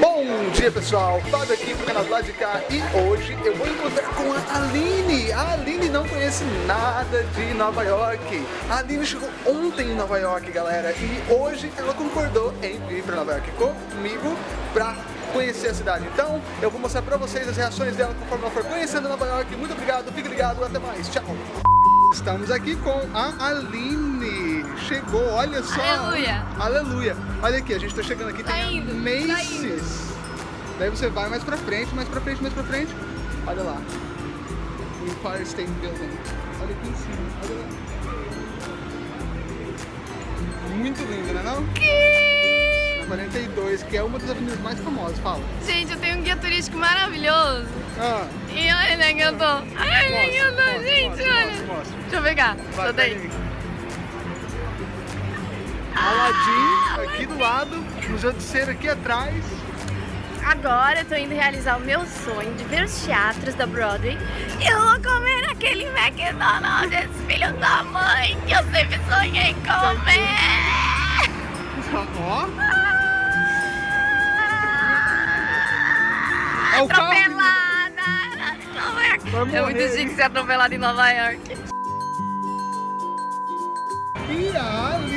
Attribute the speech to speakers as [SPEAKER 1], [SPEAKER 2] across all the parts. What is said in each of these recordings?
[SPEAKER 1] Bom dia pessoal, Fábio aqui pro canal do lado de cá e hoje eu vou encontrar com a Aline. A Aline não conhece nada de Nova York. A Aline chegou ontem em Nova York, galera, e hoje ela concordou em vir para Nova York comigo pra conhecer a cidade. Então, eu vou mostrar pra vocês as reações dela conforme ela for conhecendo Nova York. Muito obrigado, fique ligado, até mais, tchau! Estamos aqui com a Aline. Chegou, olha só.
[SPEAKER 2] Aleluia.
[SPEAKER 1] Aleluia. Olha aqui, a gente tá chegando aqui,
[SPEAKER 2] Tá
[SPEAKER 1] tem
[SPEAKER 2] indo,
[SPEAKER 1] a
[SPEAKER 2] tá
[SPEAKER 1] Macy's. Daí você vai mais pra frente, mais pra frente, mais pra frente. Olha lá. Empire State Building. Olha aqui em cima, olha lá. Muito lindo, né não? Na 42, que é uma das avenidas mais famosas, fala.
[SPEAKER 2] Gente, eu tenho um guia turístico maravilhoso.
[SPEAKER 1] Ah,
[SPEAKER 2] E olha, que eu tô. Ai, né, que eu tô,
[SPEAKER 1] mostra,
[SPEAKER 2] gente,
[SPEAKER 1] mostra,
[SPEAKER 2] olha.
[SPEAKER 1] mostra, mostra.
[SPEAKER 2] Deixa eu pegar. Tô daí.
[SPEAKER 1] Aqui do lado, de Cera aqui atrás.
[SPEAKER 2] Agora eu tô indo realizar o meu sonho de ver os teatros da Broadway. E eu vou comer aquele McDonald's, esse filho da mãe, que eu sempre sonhei comer.
[SPEAKER 1] Ó, É o carro.
[SPEAKER 2] Atropelada É muito chique ser atropelada em Nova York.
[SPEAKER 1] e a Aline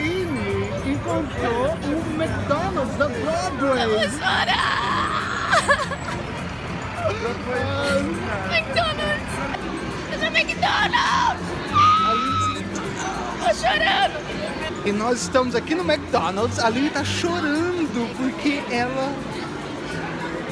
[SPEAKER 1] encontrou o McDonald's da Broadway.
[SPEAKER 2] Vou chorar. McDonald's. Eu sou McDonald's. Tô chorando.
[SPEAKER 1] E nós estamos aqui no McDonald's. A Aline tá chorando porque ela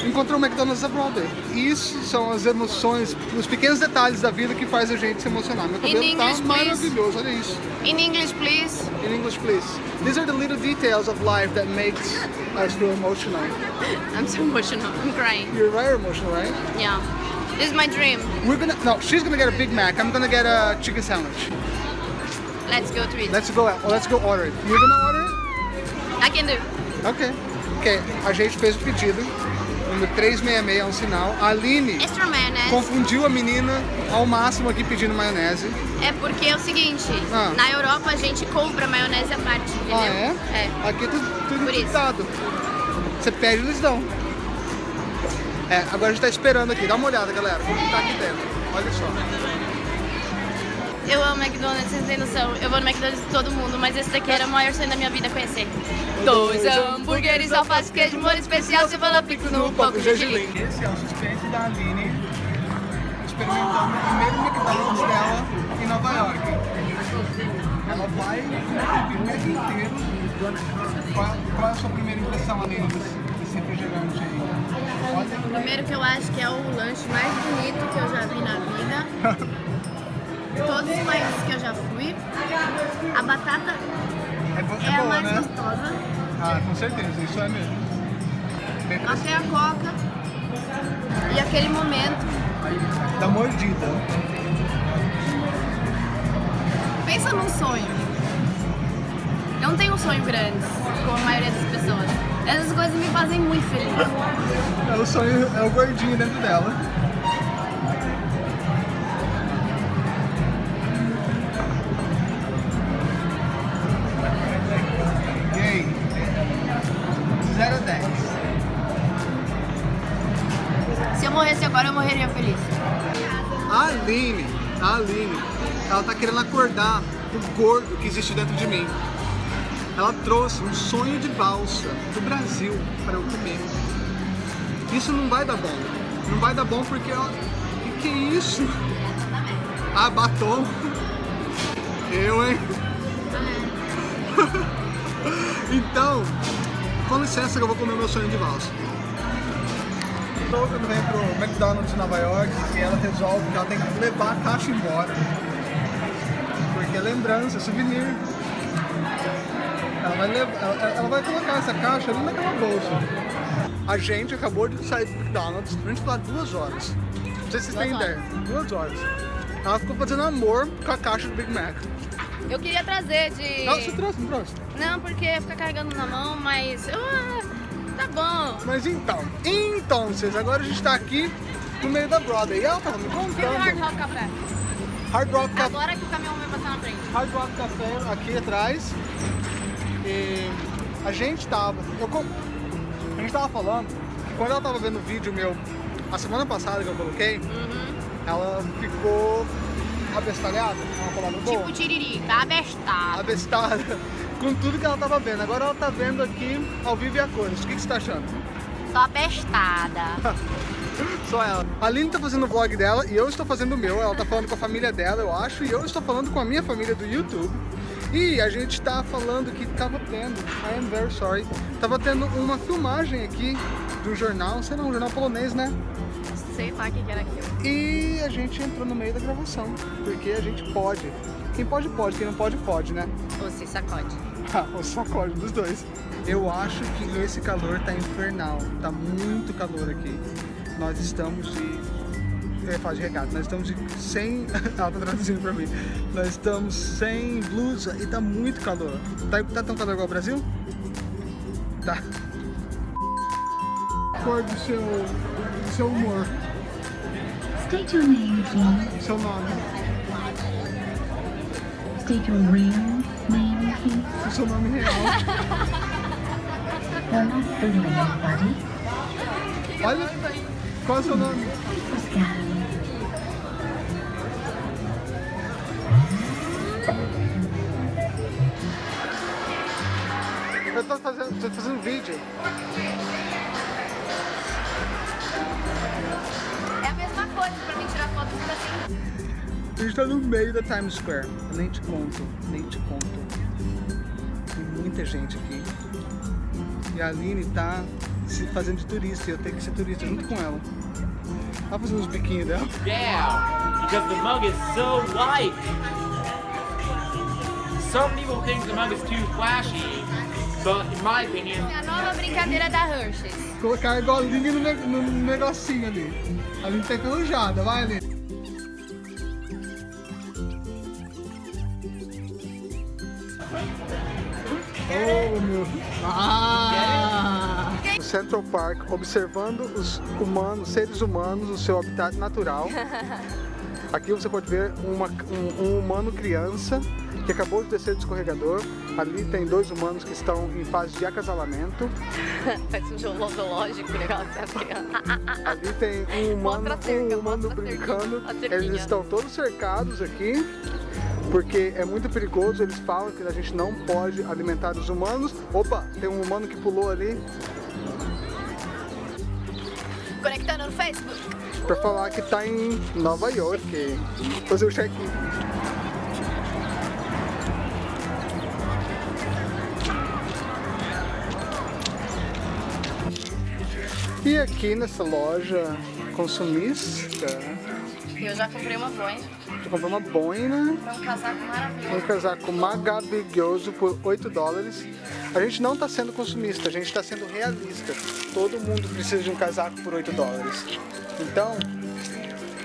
[SPEAKER 1] encontrou o McDonald's da Broadway. Isso são as emoções, os pequenos detalhes da vida que faz a gente se emocionar. Meu cabelo tá
[SPEAKER 2] English, please.
[SPEAKER 1] maravilhoso, olha isso.
[SPEAKER 2] In English, please.
[SPEAKER 1] In English, please. These are the little details of life that makes us feel emotional.
[SPEAKER 2] I'm so emotional. I'm crying.
[SPEAKER 1] You're very emotional, right?
[SPEAKER 2] Yeah. This is my dream.
[SPEAKER 1] We're gonna, no, she's gonna get a Big Mac. I'm gonna get a chicken sandwich.
[SPEAKER 2] Let's go to it.
[SPEAKER 1] Let's go, well, let's go order it. You're gonna order it?
[SPEAKER 2] I can do.
[SPEAKER 1] Ok. Ok, a gente fez o pedido. Número 366 é um sinal. A Aline
[SPEAKER 2] mayonnaise.
[SPEAKER 1] confundiu a menina ao máximo aqui pedindo maionese.
[SPEAKER 2] É porque é o seguinte,
[SPEAKER 1] Ah.
[SPEAKER 2] na Europa a gente compra maionese à parte, entendeu?
[SPEAKER 1] Ah, é?
[SPEAKER 2] É.
[SPEAKER 1] Aqui é tudo, tudo
[SPEAKER 2] Por isso.
[SPEAKER 1] dado. Você pede, eles dão. É, agora a gente tá esperando aqui. Dá uma olhada, galera. Como tá aqui dentro. Olha só.
[SPEAKER 2] Eu amo McDonald's, vocês têm noção. Eu vou no McDonald's de todo mundo, mas esse daqui era o maior sonho da minha vida conhecer. Dois hambúrgueres, alface, queijo, molho especial, cebola picos no pão com gergelim.
[SPEAKER 1] Esse é o suspense da Aline experimentando o primeiro McDonald's dela em Nova York. Ela vai o Mac inteiro. Qual, é a sua primeira impressão, Aline, desse, refrigerante aí?
[SPEAKER 2] Primeiro que eu acho que é o lanche mais bonito que eu já vi na vida. Todos os países que eu já fui. A batata
[SPEAKER 1] É, bo- é
[SPEAKER 2] é a
[SPEAKER 1] boa,
[SPEAKER 2] mais
[SPEAKER 1] né?
[SPEAKER 2] gostosa.
[SPEAKER 1] Ah, com certeza, isso é mesmo. Bem
[SPEAKER 2] Até a coca. E aquele momento.
[SPEAKER 1] Da mordida.
[SPEAKER 2] Pensa num sonho. Eu não tenho um sonho grande, como a maioria das pessoas. Essas coisas me fazem muito feliz.
[SPEAKER 1] É o sonho, é o gordinho dentro dela. Aline, a Aline, ela tá querendo acordar o gordo que existe dentro de mim. Ela trouxe um sonho de valsa do Brasil para eu comer. Isso não vai dar bom. Não vai dar bom porque, ó, que que é isso? Ah, batom. Eu, hein? então, com licença que eu vou comer meu sonho de valsa. Quando vem pro McDonald's em Nova York e ela resolve que ela tem que levar a caixa embora. Porque é lembrança, souvenir. Ela vai, levar, ela, ela vai colocar essa caixa ali naquela bolsa. A gente acabou de sair do McDonald's, a gente ficou lá duas horas. Não sei se vocês têm ideia. Duas horas. Ela ficou fazendo amor com a caixa do Big Mac.
[SPEAKER 2] Eu queria trazer de...
[SPEAKER 1] Não, você trouxe, não trouxe?
[SPEAKER 2] Não, porque ia ficar carregando na mão, mas... Ah, tá bom.
[SPEAKER 1] Mas então, então, vocês, agora a gente tá aqui no meio da Broadway. E ela tava me
[SPEAKER 2] E o Hard
[SPEAKER 1] contando.
[SPEAKER 2] Rock Café?
[SPEAKER 1] Hard Rock Café.
[SPEAKER 2] Agora que o caminhão vai passar na frente.
[SPEAKER 1] Hard Rock Café aqui atrás. E a gente tava. Eu, a gente tava falando quando ela tava vendo o vídeo meu, a semana passada que eu coloquei,
[SPEAKER 2] Uhum.
[SPEAKER 1] ela ficou abestalhada, é uma palavra boa.
[SPEAKER 2] Tipo tiririca, abestado.
[SPEAKER 1] abestada com tudo que ela tava vendo. Agora ela tá vendo aqui ao vivo e a cores. O que, que você tá achando?
[SPEAKER 2] Tô abestada.
[SPEAKER 1] Só ela. A Aline tá fazendo o vlog dela e eu estou fazendo o meu. Ela tá falando com a família dela, eu acho, e eu estou falando com a minha família do YouTube. E a gente tá falando que tava tendo, I am very sorry, tava tendo uma filmagem aqui um jornal, sei lá, um jornal polonês, né?
[SPEAKER 2] Sei lá o que era aquilo.
[SPEAKER 1] E a gente entrou no meio da gravação, porque a gente pode. Quem pode, pode, quem não pode, pode, né?
[SPEAKER 2] Você sacode.
[SPEAKER 1] Ah, o sacode dos dois. Eu acho que esse calor tá infernal. Tá muito calor aqui. Nós estamos de. De regata, nós estamos de sem. Ela tá traduzindo pra mim. Nós estamos sem blusa e tá muito calor. Tá, tá tão calor igual o Brasil? Tá. Cor do seu. do seu humor,
[SPEAKER 3] State your name, please.
[SPEAKER 1] seu nome.
[SPEAKER 3] State your real name, please.
[SPEAKER 1] O seu nome real.
[SPEAKER 3] You're not fooling anybody.
[SPEAKER 1] Olha. Qual é o seu nome?
[SPEAKER 3] Pascal.
[SPEAKER 1] Eu tô fazendo, tô fazendo vídeo.
[SPEAKER 2] É a mesma coisa pra mim tirar foto assim.
[SPEAKER 1] A gente tá no meio da Times Square. Eu nem te conto, nem te conto. Tem muita gente aqui. E a Aline tá se fazendo de turista e eu tenho que ser turista junto com ela. Ela fazendo os biquinhos dela.
[SPEAKER 4] Yeah, because the mug is so light. Some people think the mug is too flashy, but in my opinion,
[SPEAKER 2] É a nova brincadeira da Hershey's.
[SPEAKER 1] Colocar a golinha no, ne- no negocinho ali. A Aline tá enferrujada, vai Aline. Oh, meu. Ah! No Central Park, observando os humanos, seres humanos, o seu habitat natural. Aqui você pode ver uma- um, um humano criança que acabou de descer do escorregador. Ali tem dois humanos que estão em fase de acasalamento.
[SPEAKER 2] Parece um zoológico, o negócio das crianças.
[SPEAKER 1] Ali tem um humano,
[SPEAKER 2] cerca,
[SPEAKER 1] um humano brincando. Eles estão todos cercados aqui, porque é muito perigoso. Eles falam que a gente não pode alimentar os humanos. Opa, tem um humano que pulou ali
[SPEAKER 2] Conectando no Facebook.
[SPEAKER 1] para falar que tá em Nova York. Fazer o check-in. E aqui nessa loja consumista,
[SPEAKER 2] Eu já comprei uma boina.
[SPEAKER 1] eu comprei uma boina
[SPEAKER 2] Foi um casaco maravilhoso.
[SPEAKER 1] um casaco maravilhoso por 8 dólares. A gente não está sendo consumista, a gente está sendo realista. Todo mundo precisa de um casaco por 8 dólares. Então,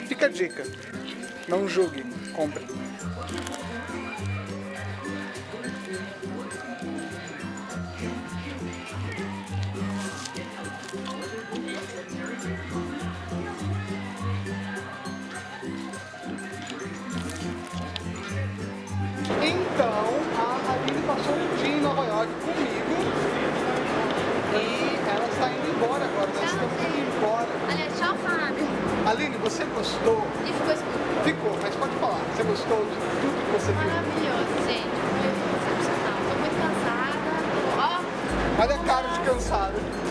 [SPEAKER 1] fica a dica. Não julgue, compre. Você gostou?
[SPEAKER 2] E ficou escuro.
[SPEAKER 1] Ficou, mas pode falar. Você gostou de tudo que você viu?
[SPEAKER 2] Maravilhoso, gente. Foi excepcional. Tô muito cansada. Ó,
[SPEAKER 1] Olha a cara de cansado.